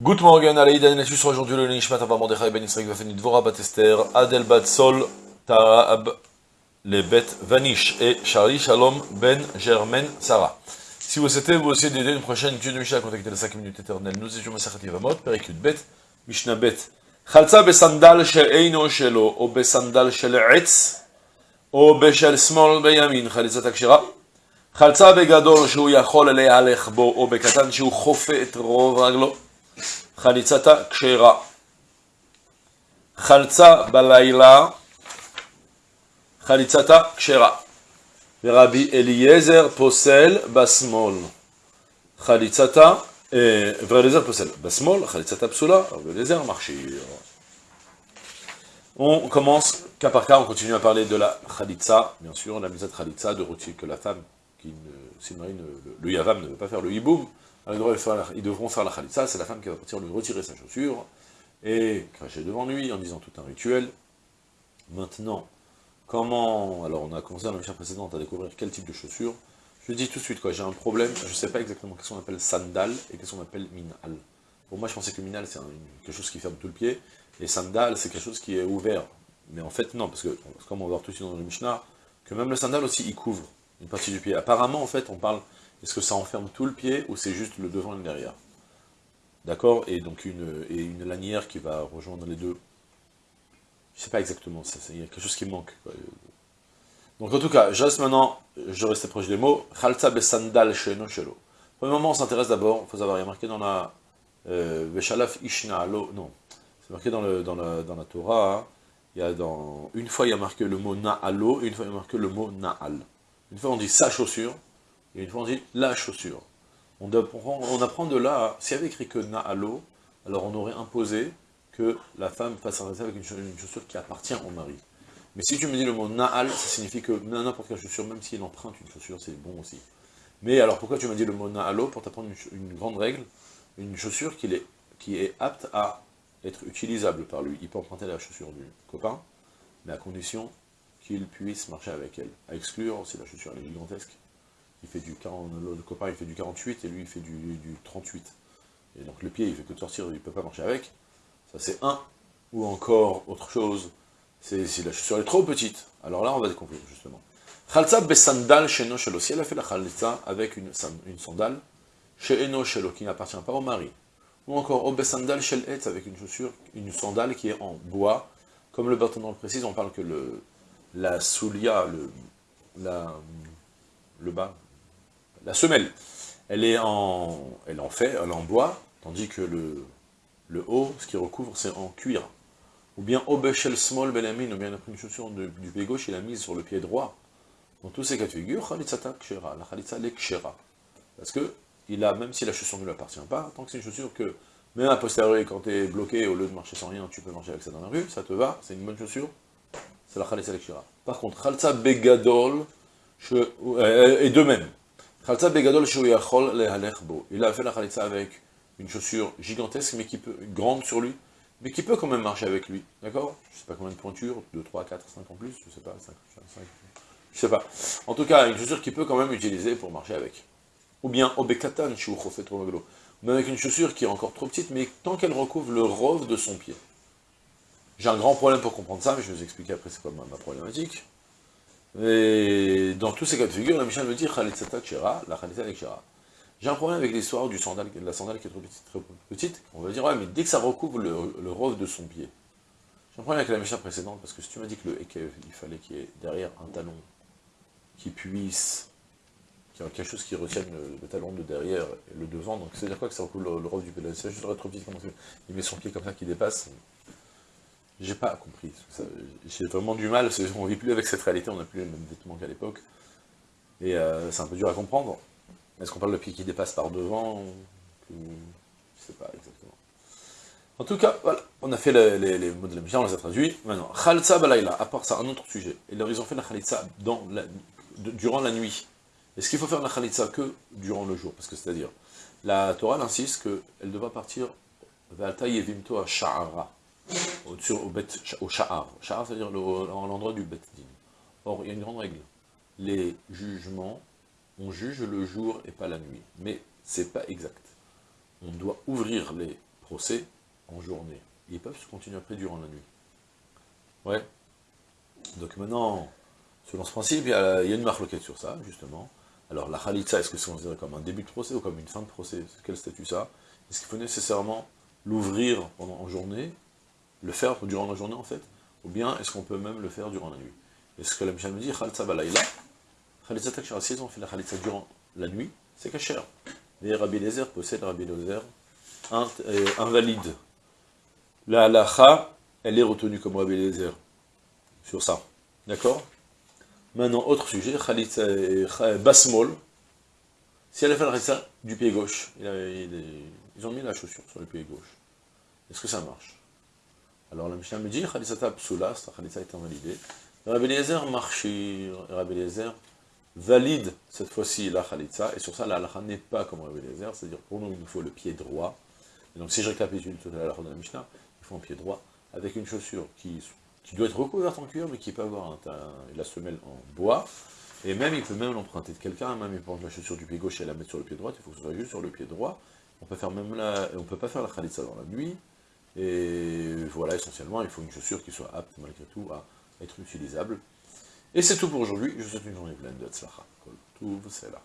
Good morning, allez, Daniel sur aujourd'hui le Nishmat Abba Mordechai Ben Israël Vafeni Dvora Bat Esther, Adel Bat Sol, Taab, les Bet Vanish et Charlie Shalom Ben Germain Sarah. Si vous souhaitez vous aussi d'aider une prochaine étude de Mishnah, contactez les 5 minutes éternelles. Nous étions Masachat Yavamot, Perikut Bet, Mishnah Bet. חלצה בסנדל שאינו שלו, או בסנדל של עץ, או בשל שמאל בימין, חליצת הכשרה. חלצה בגדול שהוא יכול להלך בו, או בקטן שהוא חופה את רוב רגלו. Khalitzata kshera. Khaltza balaila. Khalitzata kshera. Rabbi Eliezer posel basmol. Khalitzata. Eh, Rabbi Eliezer posel basmol. Khalitzata psula. Rabbi Eliezer marchir. On commence cas par cas, on continue à parler de la khalitza, bien sûr, la misat khalitza de rôti que la femme qui ne, le, yavam ne veut pas faire le hiboum, ils devront faire la khalitza, c'est la femme qui va partir lui retirer sa chaussure, et cracher devant lui en disant tout un rituel. Maintenant, comment, alors on a commencé dans la mission précédente à découvrir quel type de chaussure, je dis tout de suite, quoi, j'ai un problème, je ne sais pas exactement qu'est-ce qu'on appelle sandal et qu'est-ce qu'on appelle minal. Pour moi, je pensais que minal, c'est quelque chose qui ferme tout le pied, et sandal, c'est quelque chose qui est ouvert. Mais en fait, non, parce que, comme on va voir tout de suite dans le Mishnah, que même le sandal aussi, il couvre une partie du pied. Apparemment, en fait, on parle est-ce que ça enferme tout le pied ou c'est juste le devant et le derrière D'accord Et donc une, et une lanière qui va rejoindre les deux. Je sais pas exactement, il y a quelque chose qui manque. Donc en tout cas, je reste maintenant, je reste proche des mots. Khalta besandal sheno shelo. Le moment, on s'intéresse d'abord, il faut savoir, il y a marqué dans la Veshalaf euh, ishna non, c'est marqué dans, le, dans, la, dans la Torah, hein. il y a dans, une fois il y a marqué le mot na'alo, une fois il y a marqué le mot na'al. Une fois on dit sa chaussure, et une fois on dit la chaussure. On apprend, de là, s'il y avait écrit que Na'alo, alors on aurait imposé que la femme fasse un avec une chaussure qui appartient au mari. Mais si tu me dis le mot Na'al, ça signifie que n'importe quelle chaussure, même s'il emprunte une chaussure, c'est bon aussi. Mais alors pourquoi tu m'as dit le mot Na'alo Pour t'apprendre une, grande règle, une chaussure qui est, qui est apte à être utilisable par lui. Il peut emprunter la chaussure du copain, mais à condition qu'il puisse marcher avec elle. À exclure si la chaussure est gigantesque, il fait du 40, le copain il fait du 48 et lui il fait du, 38. Et donc le pied il fait que de sortir, il ne peut pas marcher avec. Ça c'est un. Ou encore autre chose, c'est si la chaussure est trop petite. Alors là on va découvrir justement. Khalza besandal chez Shelo. Si elle a fait la khalsa avec une, une sandale, chez Eno Shelo, qui n'appartient pas au mari. Ou encore au besandal shel et avec une chaussure, une sandale qui est en bois. Comme le bâtiment le précise, on parle que le, la soulia, le, le bas, la semelle, elle est en, elle en fait, elle en bois, tandis que le, le haut, ce qui recouvre, c'est en cuir. Ou bien Obeshel Small Belamin, ou bien une chaussure du pied gauche, il l'a mise sur le pied droit. Dans tous ces cas de figure, Khalitzata Kshera, la Khalitza le Kshera. Parce que, il a, même si la chaussure ne lui appartient pas, tant que c'est une chaussure que, même à posteriori, quand tu es bloqué, au lieu de marcher sans rien, tu peux marcher avec ça dans la rue, ça te va, c'est une bonne chaussure, c'est la Khalitza le Kshera. Par contre, Khalitza Begadol, euh, et de même, il a fait la khalitza avec une chaussure gigantesque, mais qui peut, grande sur lui, mais qui peut quand même marcher avec lui, d'accord? Je sais pas combien de pointures, 2, 3, 4, 5 en plus, je sais pas, 5, 5, je sais pas. En tout cas, une chaussure qui peut quand même utiliser pour marcher avec. Ou bien, obekatan mais avec une chaussure qui est encore trop petite, mais tant qu'elle recouvre le rove de son pied. J'ai un grand problème pour comprendre ça, mais je vais vous expliquer après c'est quoi ma problématique. Et dans tous ces cas de figure, la Mishnah me dit Khalitzata la Khalitzata Kshira. J'ai un problème avec l'histoire du sandal, de la sandale qui est trop petite. On va dire, ouais, mais dès que ça recouvre le, le de son pied. J'ai un problème avec la Mishnah précédente, parce que si tu m'as dit que le Ekev, il fallait qu'il y ait derrière un talon qui puisse, qui a quelque chose qui retienne le, talon de derrière et le devant, donc c'est-à-dire quoi que ça recouvre le, le du pied? C'est juste trop petite, il met son pied comme ça qui dépasse, j'ai pas compris. J'ai vraiment du mal, on vit plus avec cette réalité, on n'a plus les mêmes vêtements qu'à l'époque. Et euh, c'est un peu dur à comprendre. Est-ce qu'on parle de pied qui dépasse par devant Je sais pas exactement. En tout cas, voilà, on a fait les, mots de la on les a traduits. Maintenant, Khalsa Balayla, à part ça, un autre sujet. Et là, ils ont fait la Khalitsa durant la nuit. Est-ce qu'il faut faire la Khalitsa que durant le jour? Parce que c'est-à-dire, la Torah insiste qu'elle devra partir Valta Yevimto à Sha'ara au, au, bet, au sha'ar. C'est-à-dire l'endroit du bet din. Or, il y a une grande règle. Les jugements, on juge le jour et pas la nuit. Mais c'est pas exact. On doit ouvrir les procès en journée. Ils peuvent se continuer après durant la nuit. Ouais. Donc maintenant, selon ce principe, il y a, une marloquette sur ça, justement. Alors la khalitsa, est-ce que c'est considéré comme un début de procès ou comme une fin de procès? Quel statut ça? Est-ce qu'il faut nécessairement l'ouvrir en journée, le faire durant la journée en fait, ou bien est-ce qu'on peut même le faire durant la nuit Est-ce que la Mishnah me dit khalitsa balayla Khalitsa takshara, si on fait la khalitsa durant la nuit, c'est kasher. Mais Rabbi Lezer possède Rabbi Lezer euh, invalide. La halacha, elle est retenue comme Rabbi Lezer sur ça. D'accord? Maintenant, autre sujet, Khalitsa, euh, Basmol, si elle a fait la khalitsa du pied gauche, ils ont mis la chaussure sur le pied gauche, est-ce que ça marche? Alors la Mishnah me dit, Khalisata psula, sa khalitsa est invalidée. Rabbi Eliezer marchir, Rabbi Eliezer valide cette fois-ci la khalitsa, et sur ça la halakha n'est pas comme Rabbi Eliezer, c'est-à-dire pour nous il nous faut le pied droit, et donc si je récapitule tout à l'heure dans la Mishnah, il faut un pied droit, avec une chaussure qui doit être recouverte en cuir, mais qui peut avoir la semelle en bois, et même, il peut même l'emprunter de quelqu'un, même il peut prendre la chaussure du pied gauche et la mettre sur le pied droit, il faut que ce soit juste sur le pied droit, on peut peut pas faire la khalitsa dans la nuit, et voilà, essentiellement, il faut une chaussure qui soit apte, malgré tout, à être utilisable. Et c'est tout pour aujourd'hui, je vous souhaite une journée pleine de tzlacha. Tout, c'est là.